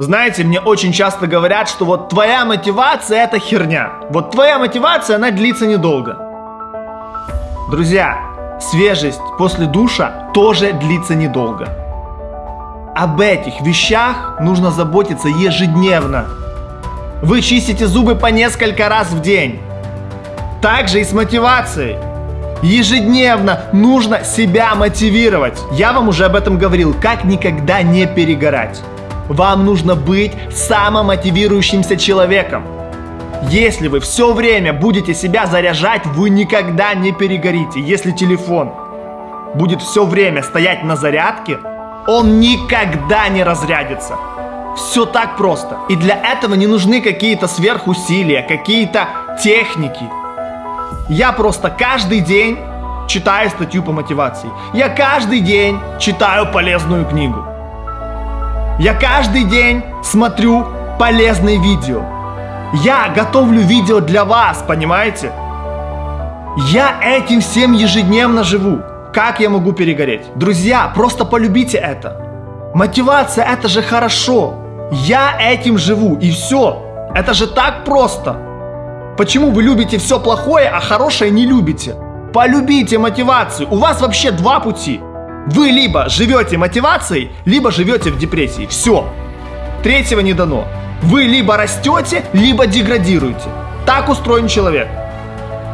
Знаете, мне очень часто говорят, что вот твоя мотивация это херня. Вот твоя мотивация, она длится недолго. Друзья, свежесть после душа тоже длится недолго. Об этих вещах нужно заботиться ежедневно. Вы чистите зубы по несколько раз в день. Также и с мотивацией. Ежедневно нужно себя мотивировать. Я вам уже об этом говорил, как никогда не перегорать. Вам нужно быть самомотивирующимся человеком. Если вы все время будете себя заряжать, вы никогда не перегорите. Если телефон будет все время стоять на зарядке, он никогда не разрядится. Все так просто. И для этого не нужны какие-то сверхусилия, какие-то техники. Я просто каждый день читаю статью по мотивации. Я каждый день читаю полезную книгу. Я каждый день смотрю полезные видео. Я готовлю видео для вас, понимаете? Я этим всем ежедневно живу. Как я могу перегореть? Друзья, просто полюбите это. Мотивация это же хорошо. Я этим живу и все. Это же так просто. Почему вы любите все плохое, а хорошее не любите? Полюбите мотивацию. У вас вообще два пути. Вы либо живете мотивацией, либо живете в депрессии. Все. Третьего не дано. Вы либо растете, либо деградируете. Так устроен человек.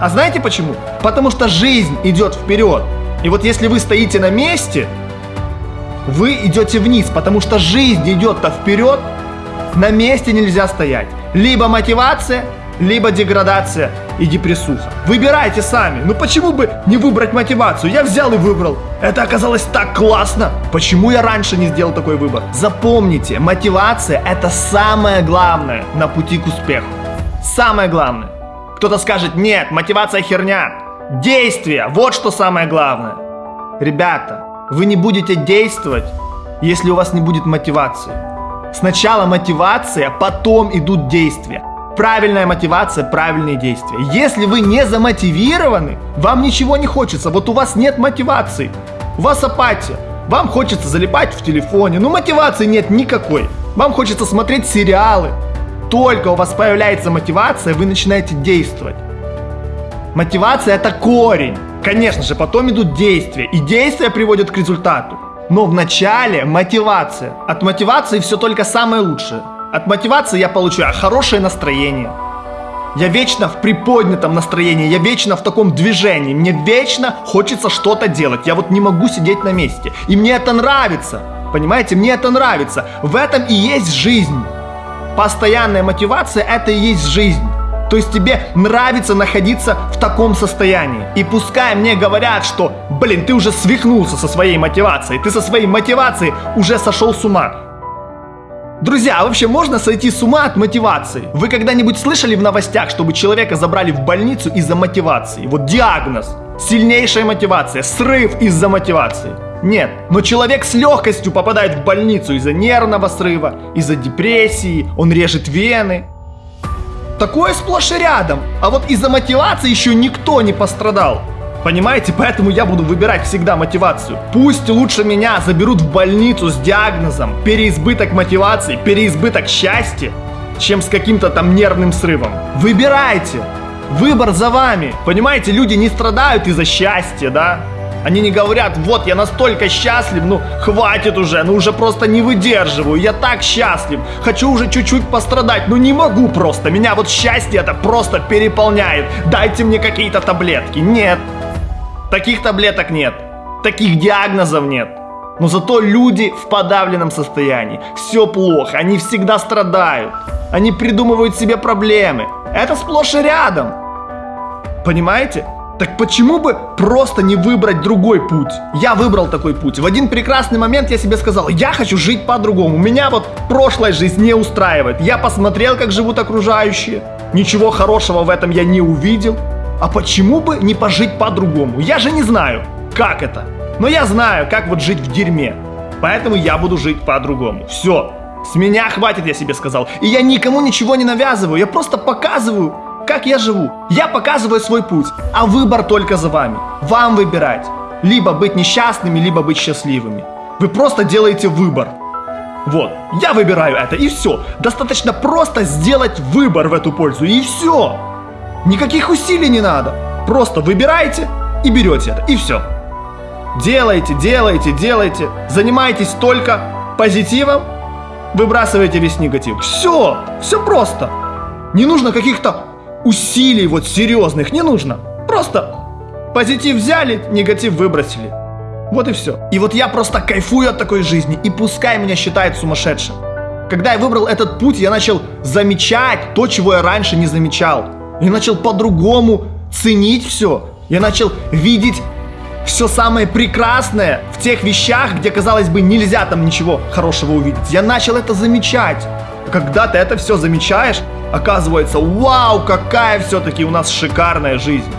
А знаете почему? Потому что жизнь идет вперед. И вот если вы стоите на месте, вы идете вниз, потому что жизнь идет-то вперед, на месте нельзя стоять. Либо мотивация, либо деградация и депрессуха. Выбирайте сами. Ну почему бы не выбрать мотивацию? Я взял и выбрал. Это оказалось так классно. Почему я раньше не сделал такой выбор? Запомните, мотивация это самое главное на пути к успеху. Самое главное. Кто-то скажет, нет, мотивация херня. Действие, вот что самое главное. Ребята, вы не будете действовать, если у вас не будет мотивации. Сначала мотивация, потом идут действия. Правильная мотивация, правильные действия. Если вы не замотивированы, вам ничего не хочется. Вот у вас нет мотивации. У вас апатия. Вам хочется залипать в телефоне. Но мотивации нет никакой. Вам хочется смотреть сериалы. Только у вас появляется мотивация, вы начинаете действовать. Мотивация это корень. Конечно же, потом идут действия. И действия приводят к результату. Но в начале мотивация. От мотивации все только самое лучшее. От мотивации я получаю хорошее настроение. Я вечно в приподнятом настроении, я вечно в таком движении, мне вечно хочется что-то делать. Я вот не могу сидеть на месте. И мне это нравится. Понимаете, мне это нравится. В этом и есть жизнь. Постоянная мотивация это и есть жизнь. То есть тебе нравится находиться в таком состоянии. И пускай мне говорят, что, блин, ты уже свихнулся со своей мотивацией, ты со своей мотивацией уже сошел с ума. Друзья, а вообще можно сойти с ума от мотивации? Вы когда-нибудь слышали в новостях, чтобы человека забрали в больницу из-за мотивации? Вот диагноз. Сильнейшая мотивация. Срыв из-за мотивации. Нет, но человек с легкостью попадает в больницу из-за нервного срыва, из-за депрессии, он режет вены. Такое сплошь и рядом. А вот из-за мотивации еще никто не пострадал. Понимаете, поэтому я буду выбирать всегда мотивацию. Пусть лучше меня заберут в больницу с диагнозом переизбыток мотивации, переизбыток счастья, чем с каким-то там нервным срывом. Выбирайте. Выбор за вами. Понимаете, люди не страдают из-за счастья, да? Они не говорят, вот я настолько счастлив, ну хватит уже, ну уже просто не выдерживаю, я так счастлив, хочу уже чуть-чуть пострадать, но не могу просто, меня вот счастье это просто переполняет, дайте мне какие-то таблетки. Нет, Таких таблеток нет, таких диагнозов нет. Но зато люди в подавленном состоянии. Все плохо, они всегда страдают. Они придумывают себе проблемы. Это сплошь и рядом. Понимаете? Так почему бы просто не выбрать другой путь? Я выбрал такой путь. В один прекрасный момент я себе сказал, я хочу жить по-другому. Меня вот прошлая жизнь не устраивает. Я посмотрел, как живут окружающие. Ничего хорошего в этом я не увидел. А почему бы не пожить по-другому? Я же не знаю, как это. Но я знаю, как вот жить в дерьме. Поэтому я буду жить по-другому. Все. С меня хватит, я себе сказал. И я никому ничего не навязываю. Я просто показываю, как я живу. Я показываю свой путь. А выбор только за вами. Вам выбирать. Либо быть несчастными, либо быть счастливыми. Вы просто делаете выбор. Вот, я выбираю это, и все. Достаточно просто сделать выбор в эту пользу, и все. Никаких усилий не надо. Просто выбираете и берете это, и все. Делайте, делайте, делайте. Занимайтесь только позитивом, выбрасывайте весь негатив. Все, все просто. Не нужно каких-то усилий вот серьезных, не нужно. Просто позитив взяли, негатив выбросили. Вот и все. И вот я просто кайфую от такой жизни, и пускай меня считают сумасшедшим. Когда я выбрал этот путь, я начал замечать то, чего я раньше не замечал. Я начал по-другому ценить все. Я начал видеть все самое прекрасное в тех вещах, где, казалось бы, нельзя там ничего хорошего увидеть. Я начал это замечать. Когда ты это все замечаешь, оказывается, вау, какая все-таки у нас шикарная жизнь.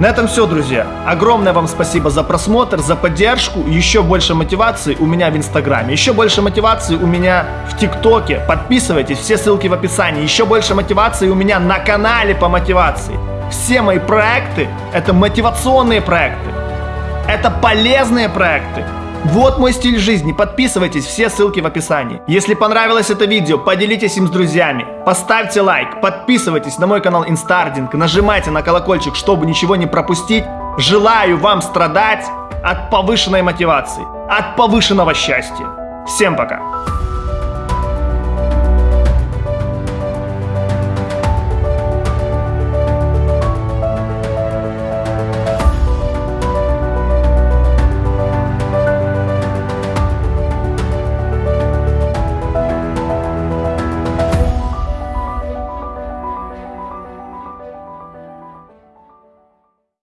На этом все, друзья. Огромное вам спасибо за просмотр, за поддержку. Еще больше мотивации у меня в Инстаграме. Еще больше мотивации у меня в ТикТоке. Подписывайтесь, все ссылки в описании. Еще больше мотивации у меня на канале по мотивации. Все мои проекты – это мотивационные проекты. Это полезные проекты. Вот мой стиль жизни. Подписывайтесь, все ссылки в описании. Если понравилось это видео, поделитесь им с друзьями. Поставьте лайк, подписывайтесь на мой канал Инстардинг, нажимайте на колокольчик, чтобы ничего не пропустить. Желаю вам страдать от повышенной мотивации, от повышенного счастья. Всем пока!